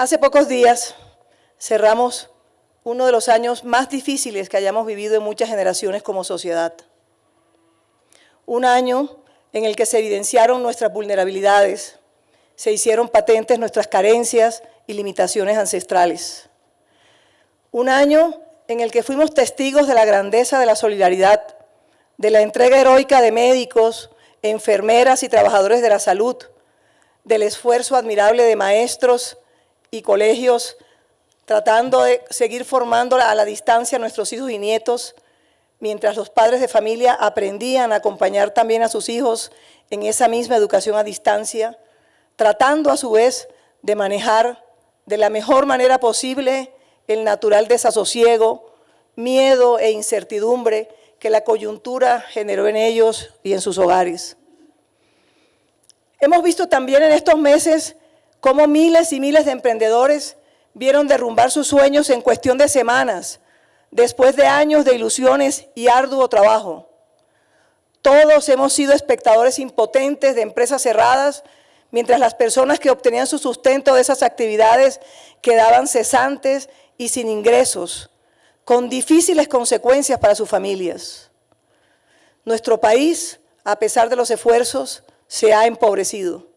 Hace pocos días cerramos uno de los años más difíciles que hayamos vivido en muchas generaciones como sociedad. Un año en el que se evidenciaron nuestras vulnerabilidades, se hicieron patentes nuestras carencias y limitaciones ancestrales. Un año en el que fuimos testigos de la grandeza de la solidaridad, de la entrega heroica de médicos, enfermeras y trabajadores de la salud, del esfuerzo admirable de maestros y colegios tratando de seguir formando a la distancia a nuestros hijos y nietos, mientras los padres de familia aprendían a acompañar también a sus hijos en esa misma educación a distancia, tratando a su vez de manejar de la mejor manera posible el natural desasosiego, miedo e incertidumbre que la coyuntura generó en ellos y en sus hogares. Hemos visto también en estos meses cómo miles y miles de emprendedores vieron derrumbar sus sueños en cuestión de semanas, después de años de ilusiones y arduo trabajo. Todos hemos sido espectadores impotentes de empresas cerradas, mientras las personas que obtenían su sustento de esas actividades quedaban cesantes y sin ingresos, con difíciles consecuencias para sus familias. Nuestro país, a pesar de los esfuerzos, se ha empobrecido.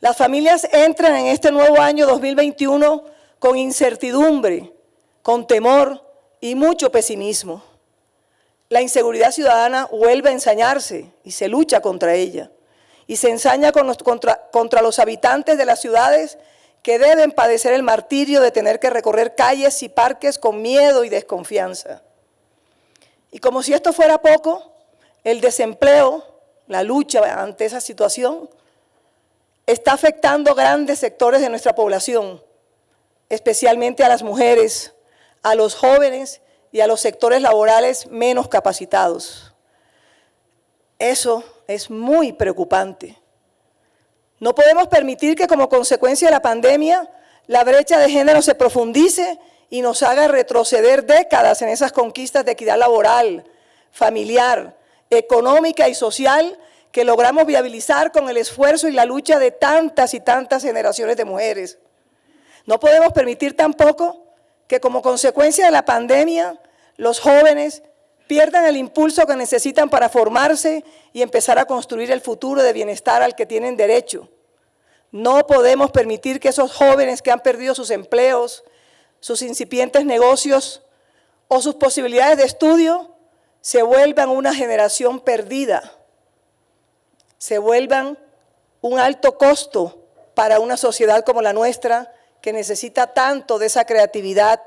Las familias entran en este nuevo año 2021 con incertidumbre, con temor y mucho pesimismo. La inseguridad ciudadana vuelve a ensañarse y se lucha contra ella. Y se ensaña contra, los habitantes de las ciudades que deben padecer el martirio de tener que recorrer calles y parques con miedo y desconfianza. Y como si esto fuera poco, el desempleo, la lucha ante esa situación, está afectando grandes sectores de nuestra población, especialmente a las mujeres, a los jóvenes y a los sectores laborales menos capacitados. Eso es muy preocupante. No podemos permitir que como consecuencia de la pandemia la brecha de género se profundice y nos haga retroceder décadas en esas conquistas de equidad laboral, familiar, económica y social que logramos viabilizar con el esfuerzo y la lucha de tantas y tantas generaciones de mujeres. No podemos permitir tampoco que como consecuencia de la pandemia los jóvenes pierdan el impulso que necesitan para formarse y empezar a construir el futuro de bienestar al que tienen derecho. No podemos permitir que esos jóvenes que han perdido sus empleos, sus incipientes negocios o sus posibilidades de estudio se vuelvan una generación perdida se vuelvan un alto costo para una sociedad como la nuestra, que necesita tanto de esa creatividad,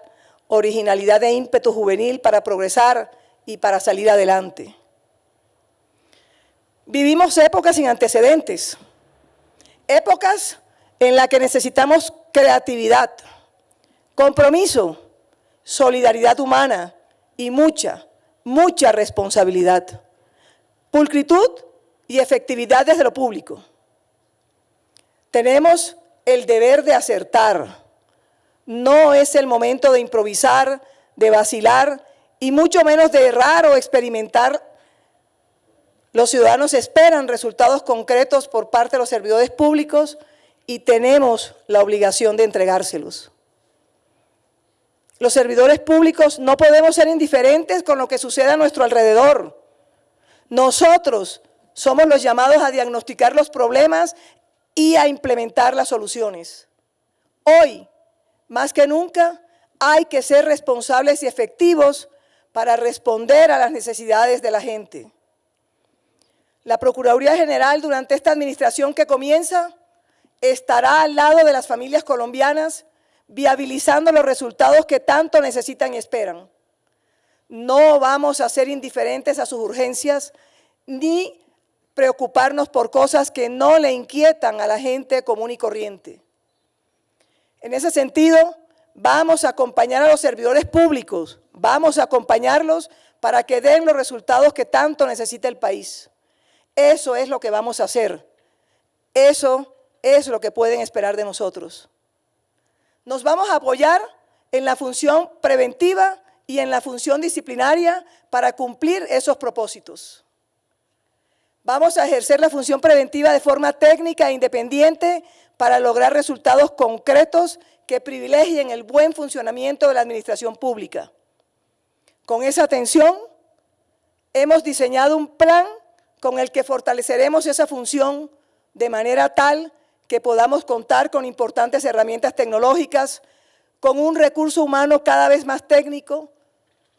originalidad e ímpetu juvenil para progresar y para salir adelante. Vivimos épocas sin antecedentes, épocas en las que necesitamos creatividad, compromiso, solidaridad humana y mucha, mucha responsabilidad. Pulcritud y efectividad desde lo público. Tenemos el deber de acertar. No es el momento de improvisar, de vacilar y mucho menos de errar o experimentar. Los ciudadanos esperan resultados concretos por parte de los servidores públicos y tenemos la obligación de entregárselos. Los servidores públicos no podemos ser indiferentes con lo que sucede a nuestro alrededor. Nosotros somos los llamados a diagnosticar los problemas y a implementar las soluciones. Hoy, más que nunca, hay que ser responsables y efectivos para responder a las necesidades de la gente. La Procuraduría General durante esta administración que comienza estará al lado de las familias colombianas viabilizando los resultados que tanto necesitan y esperan. No vamos a ser indiferentes a sus urgencias ni preocuparnos por cosas que no le inquietan a la gente común y corriente. En ese sentido, vamos a acompañar a los servidores públicos, vamos a acompañarlos para que den los resultados que tanto necesita el país. Eso es lo que vamos a hacer. Eso es lo que pueden esperar de nosotros. Nos vamos a apoyar en la función preventiva y en la función disciplinaria para cumplir esos propósitos. Vamos a ejercer la función preventiva de forma técnica e independiente para lograr resultados concretos que privilegien el buen funcionamiento de la administración pública. Con esa atención, hemos diseñado un plan con el que fortaleceremos esa función de manera tal que podamos contar con importantes herramientas tecnológicas, con un recurso humano cada vez más técnico,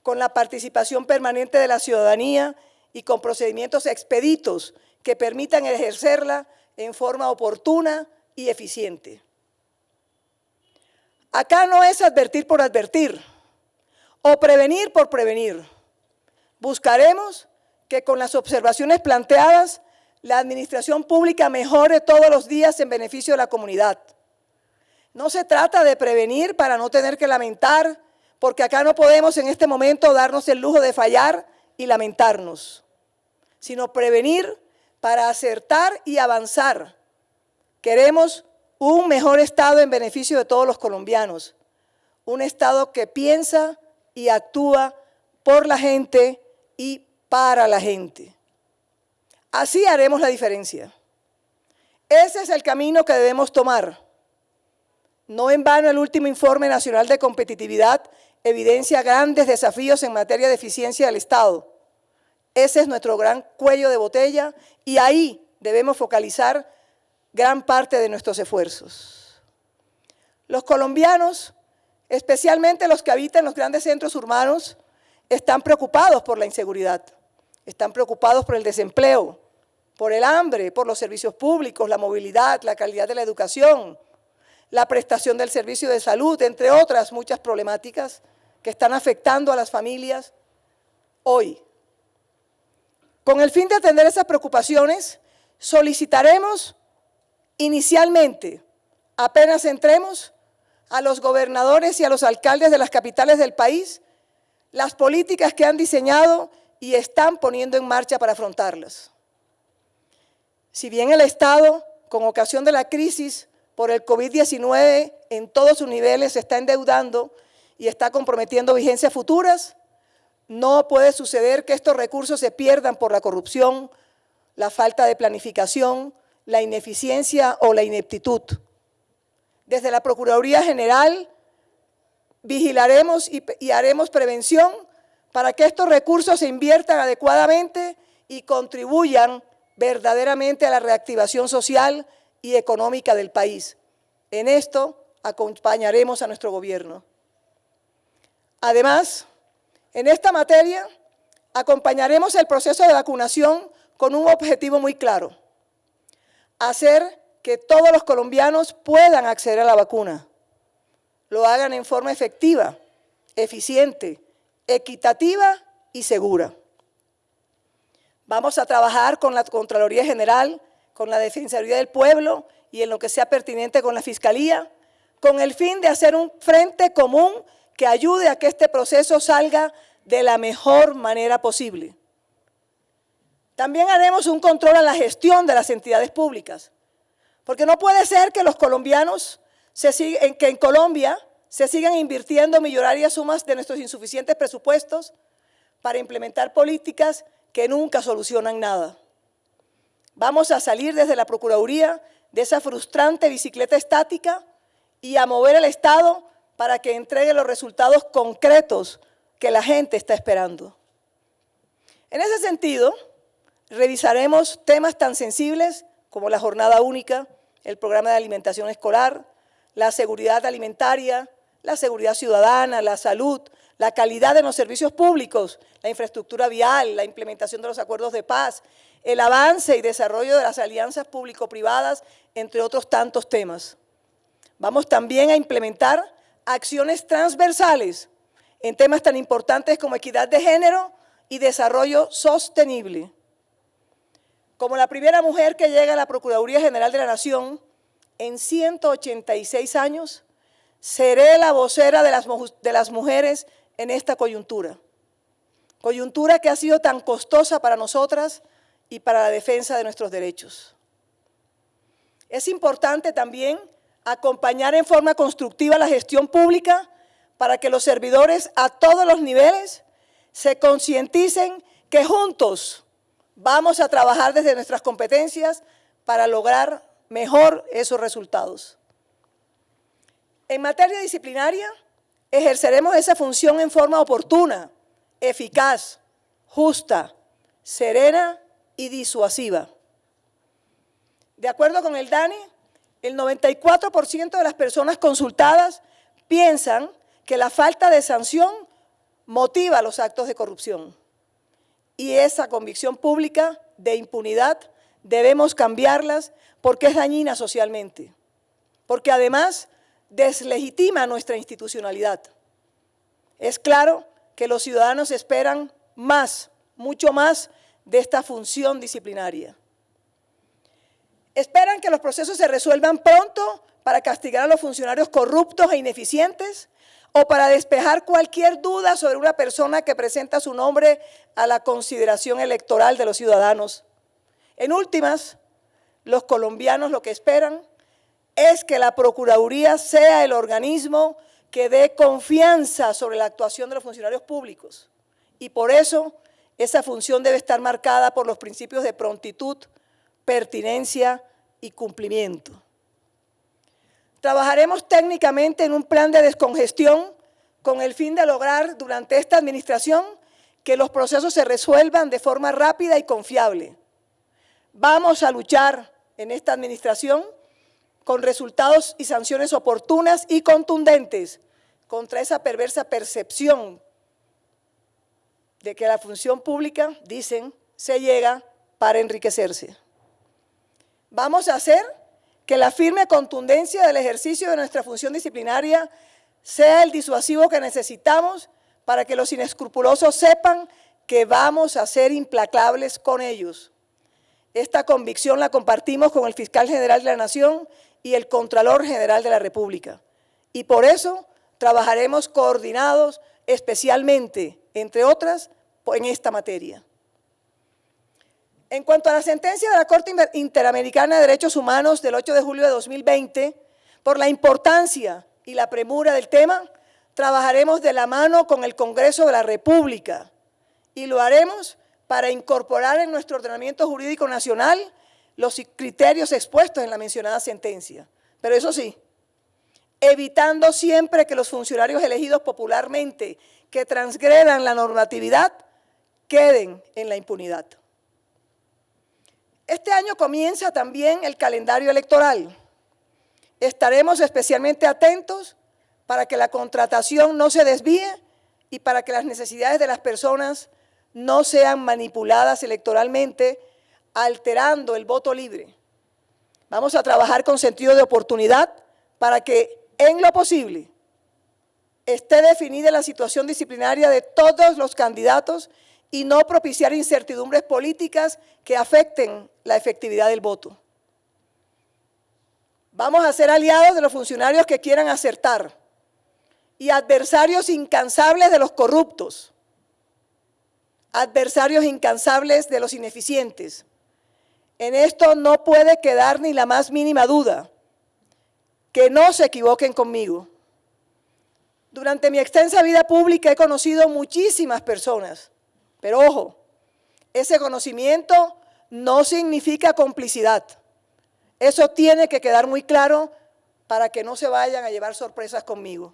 con la participación permanente de la ciudadanía y con procedimientos expeditos que permitan ejercerla en forma oportuna y eficiente. Acá no es advertir por advertir o prevenir por prevenir. Buscaremos que con las observaciones planteadas la administración pública mejore todos los días en beneficio de la comunidad. No se trata de prevenir para no tener que lamentar, porque acá no podemos en este momento darnos el lujo de fallar y lamentarnos, sino prevenir para acertar y avanzar. Queremos un mejor Estado en beneficio de todos los colombianos, un Estado que piensa y actúa por la gente y para la gente. Así haremos la diferencia. Ese es el camino que debemos tomar. No en vano el último informe nacional de competitividad evidencia grandes desafíos en materia de eficiencia del Estado. Ese es nuestro gran cuello de botella y ahí debemos focalizar gran parte de nuestros esfuerzos. Los colombianos, especialmente los que habitan los grandes centros urbanos, están preocupados por la inseguridad, están preocupados por el desempleo, por el hambre, por los servicios públicos, la movilidad, la calidad de la educación, la prestación del servicio de salud, entre otras muchas problemáticas que están afectando a las familias hoy. Con el fin de atender esas preocupaciones, solicitaremos inicialmente, apenas entremos, a los gobernadores y a los alcaldes de las capitales del país las políticas que han diseñado y están poniendo en marcha para afrontarlas. Si bien el Estado, con ocasión de la crisis por el COVID-19 en todos sus niveles, se está endeudando y está comprometiendo vigencias futuras, no puede suceder que estos recursos se pierdan por la corrupción, la falta de planificación, la ineficiencia o la ineptitud. Desde la Procuraduría General vigilaremos y, haremos prevención para que estos recursos se inviertan adecuadamente y contribuyan verdaderamente a la reactivación social y económica del país. En esto acompañaremos a nuestro gobierno. Además, en esta materia, acompañaremos el proceso de vacunación con un objetivo muy claro, hacer que todos los colombianos puedan acceder a la vacuna, lo hagan en forma efectiva, eficiente, equitativa y segura. Vamos a trabajar con la Contraloría General, con la Defensoría del Pueblo y en lo que sea pertinente con la Fiscalía, con el fin de hacer un frente común que ayude a que este proceso salga de la mejor manera posible. También haremos un control a la gestión de las entidades públicas, porque no puede ser que los colombianos, que en Colombia se sigan invirtiendo millonarias sumas de nuestros insuficientes presupuestos para implementar políticas que nunca solucionan nada. Vamos a salir desde la Procuraduría de esa frustrante bicicleta estática y a mover el Estado para que entregue los resultados concretos que la gente está esperando. En ese sentido, revisaremos temas tan sensibles como la jornada única, el programa de alimentación escolar, la seguridad alimentaria, la seguridad ciudadana, la salud, la calidad de los servicios públicos, la infraestructura vial, la implementación de los acuerdos de paz, el avance y desarrollo de las alianzas público-privadas, entre otros tantos temas. Vamos también a implementar acciones transversales en temas tan importantes como equidad de género y desarrollo sostenible. Como la primera mujer que llega a la Procuraduría General de la Nación en 186 años, seré la vocera de las, mujeres en esta coyuntura. Coyuntura que ha sido tan costosa para nosotras y para la defensa de nuestros derechos. Es importante también acompañar en forma constructiva la gestión pública para que los servidores a todos los niveles se concienticen que juntos vamos a trabajar desde nuestras competencias para lograr mejor esos resultados. En materia disciplinaria, ejerceremos esa función en forma oportuna, eficaz, justa, serena y disuasiva. De acuerdo con el DANI, el 94% de las personas consultadas piensan que la falta de sanción motiva los actos de corrupción. Y esa convicción pública de impunidad debemos cambiarlas porque es dañina socialmente, porque además deslegitima nuestra institucionalidad. Es claro que los ciudadanos esperan más, mucho más de esta función disciplinaria. Esperan que los procesos se resuelvan pronto para castigar a los funcionarios corruptos e ineficientes o para despejar cualquier duda sobre una persona que presenta su nombre a la consideración electoral de los ciudadanos. En últimas, los colombianos lo que esperan es que la Procuraduría sea el organismo que dé confianza sobre la actuación de los funcionarios públicos. Y por eso esa función debe estar marcada por los principios de prontitud, pertinencia y cumplimiento. Trabajaremos técnicamente en un plan de descongestión con el fin de lograr durante esta administración que los procesos se resuelvan de forma rápida y confiable. Vamos a luchar en esta administración con resultados y sanciones oportunas y contundentes contra esa perversa percepción de que la función pública, dicen, se llega para enriquecerse. Vamos a hacer que la firme contundencia del ejercicio de nuestra función disciplinaria sea el disuasivo que necesitamos para que los inescrupulosos sepan que vamos a ser implacables con ellos. Esta convicción la compartimos con el Fiscal General de la Nación y el Contralor General de la República. Y por eso trabajaremos coordinados especialmente, entre otras, en esta materia. En cuanto a la sentencia de la Corte Interamericana de Derechos Humanos del 8 de julio de 2020, por la importancia y la premura del tema, trabajaremos de la mano con el Congreso de la República y lo haremos para incorporar en nuestro ordenamiento jurídico nacional los criterios expuestos en la mencionada sentencia. Pero eso sí, evitando siempre que los funcionarios elegidos popularmente que transgredan la normatividad queden en la impunidad. Este año comienza también el calendario electoral. Estaremos especialmente atentos para que la contratación no se desvíe y para que las necesidades de las personas no sean manipuladas electoralmente alterando el voto libre. Vamos a trabajar con sentido de oportunidad para que, en lo posible, esté definida la situación disciplinaria de todos los candidatos y no propiciar incertidumbres políticas que afecten la efectividad del voto. Vamos a ser aliados de los funcionarios que quieran acertar y adversarios incansables de los corruptos, adversarios incansables de los ineficientes, en esto no puede quedar ni la más mínima duda. Que no se equivoquen conmigo. Durante mi extensa vida pública he conocido muchísimas personas, pero ojo, ese conocimiento no significa complicidad. Eso tiene que quedar muy claro para que no se vayan a llevar sorpresas conmigo.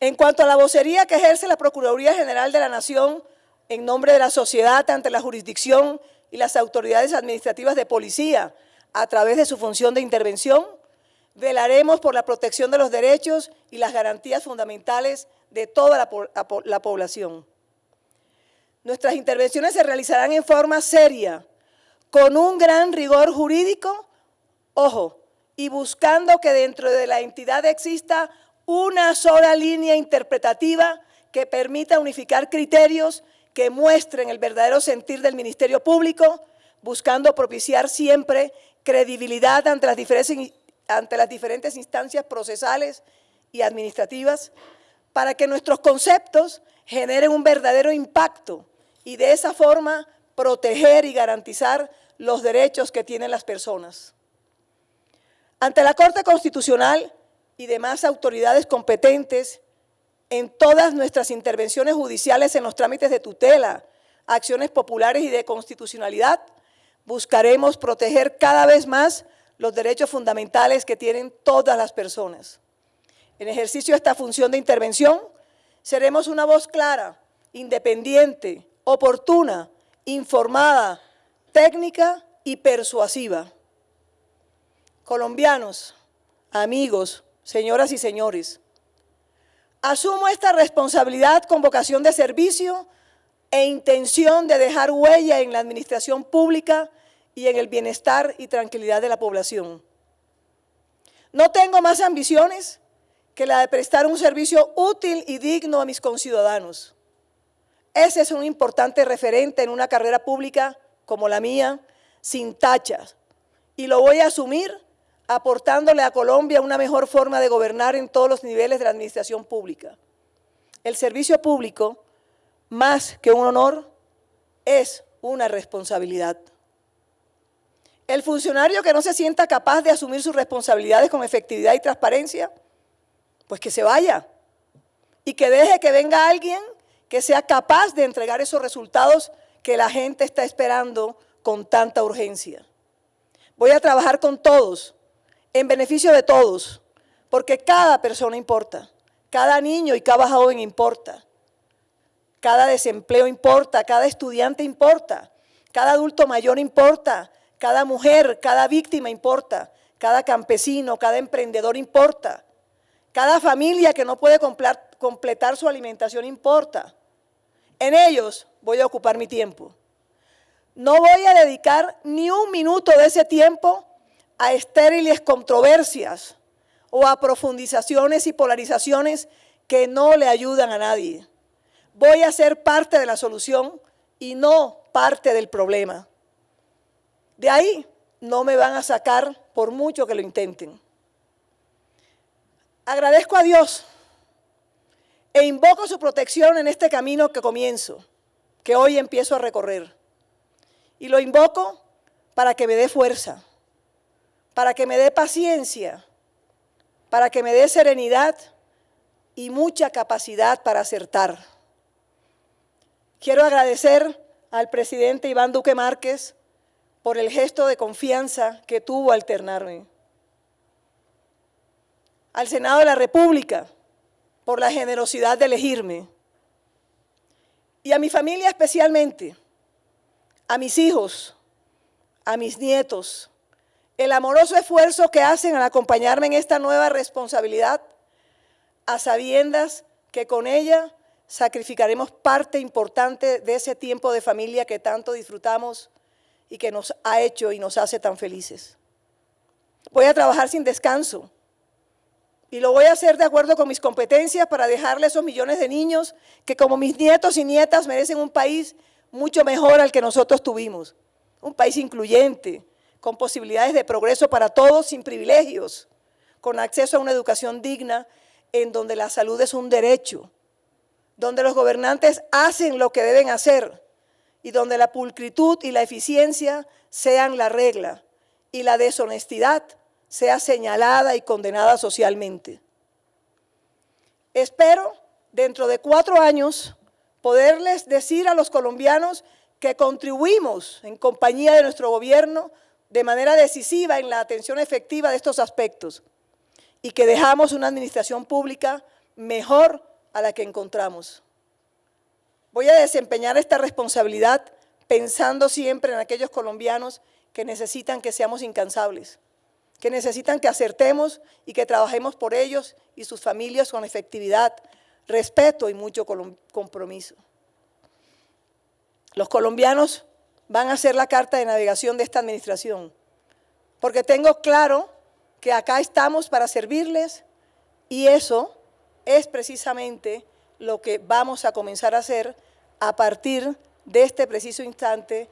En cuanto a la vocería que ejerce la Procuraduría General de la Nación en nombre de la sociedad ante la jurisdicción y las autoridades administrativas de policía a través de su función de intervención, velaremos por la protección de los derechos y las garantías fundamentales de toda la, la población. Nuestras intervenciones se realizarán en forma seria, con un gran rigor jurídico, ojo, y buscando que dentro de la entidad exista una sola línea interpretativa que permita unificar criterios que muestren el verdadero sentir del Ministerio Público, buscando propiciar siempre credibilidad ante las diferentes, instancias procesales y administrativas, para que nuestros conceptos generen un verdadero impacto y de esa forma proteger y garantizar los derechos que tienen las personas. Ante la Corte Constitucional, y demás autoridades competentes en todas nuestras intervenciones judiciales en los trámites de tutela, acciones populares y de constitucionalidad, buscaremos proteger cada vez más los derechos fundamentales que tienen todas las personas. En ejercicio de esta función de intervención, seremos una voz clara, independiente, oportuna, informada, técnica y persuasiva. Colombianos, amigos, señoras y señores, asumo esta responsabilidad con vocación de servicio e intención de dejar huella en la administración pública y en el bienestar y tranquilidad de la población. No tengo más ambiciones que la de prestar un servicio útil y digno a mis conciudadanos. Ese es un importante referente en una carrera pública como la mía, sin tachas, y lo voy a asumir aportándole a Colombia una mejor forma de gobernar en todos los niveles de la administración pública. El servicio público, más que un honor, es una responsabilidad. El funcionario que no se sienta capaz de asumir sus responsabilidades con efectividad y transparencia, pues que se vaya y que deje que venga alguien que sea capaz de entregar esos resultados que la gente está esperando con tanta urgencia. Voy a trabajar con todos, en beneficio de todos, porque cada persona importa, cada niño y cada joven importa, cada desempleo importa, cada estudiante importa, cada adulto mayor importa, cada mujer, cada víctima importa, cada campesino, cada emprendedor importa, cada familia que no puede completar su alimentación importa. En ellos voy a ocupar mi tiempo. No voy a dedicar ni un minuto de ese tiempo a estériles controversias o a profundizaciones y polarizaciones que no le ayudan a nadie. Voy a ser parte de la solución y no parte del problema. De ahí no me van a sacar por mucho que lo intenten. Agradezco a Dios e invoco su protección en este camino que comienzo, que hoy empiezo a recorrer. Y lo invoco para que me dé fuerza, para que me dé paciencia, para que me dé serenidad y mucha capacidad para acertar. Quiero agradecer al presidente Iván Duque Márquez por el gesto de confianza que tuvo al alternarme. Al Senado de la República, por la generosidad de elegirme. Y a mi familia especialmente, a mis hijos, a mis nietos, el amoroso esfuerzo que hacen al acompañarme en esta nueva responsabilidad, a sabiendas que con ella sacrificaremos parte importante de ese tiempo de familia que tanto disfrutamos y que nos ha hecho y nos hace tan felices. Voy a trabajar sin descanso y lo voy a hacer de acuerdo con mis competencias para dejarle a esos millones de niños que como mis nietos y nietas merecen un país mucho mejor al que nosotros tuvimos. Un país incluyente, con posibilidades de progreso para todos sin privilegios, con acceso a una educación digna en donde la salud es un derecho, donde los gobernantes hacen lo que deben hacer y donde la pulcritud y la eficiencia sean la regla y la deshonestidad sea señalada y condenada socialmente. Espero, dentro de cuatro años, poderles decir a los colombianos que contribuimos en compañía de nuestro gobierno de manera decisiva en la atención efectiva de estos aspectos y que dejamos una administración pública mejor a la que encontramos. Voy a desempeñar esta responsabilidad pensando siempre en aquellos colombianos que necesitan que seamos incansables, que necesitan que acertemos y que trabajemos por ellos y sus familias con efectividad, respeto y mucho compromiso. Los colombianos van a ser la carta de navegación de esta administración, porque tengo claro que acá estamos para servirles y eso es precisamente lo que vamos a comenzar a hacer a partir de este preciso instante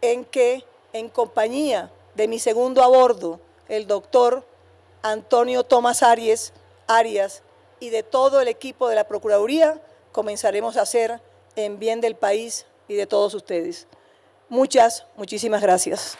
en que, en compañía de mi segundo a bordo, el doctor Antonio Tomás Arias, Arias y de todo el equipo de la Procuraduría, comenzaremos a hacer en bien del país y de todos ustedes. Muchas, muchísimas gracias.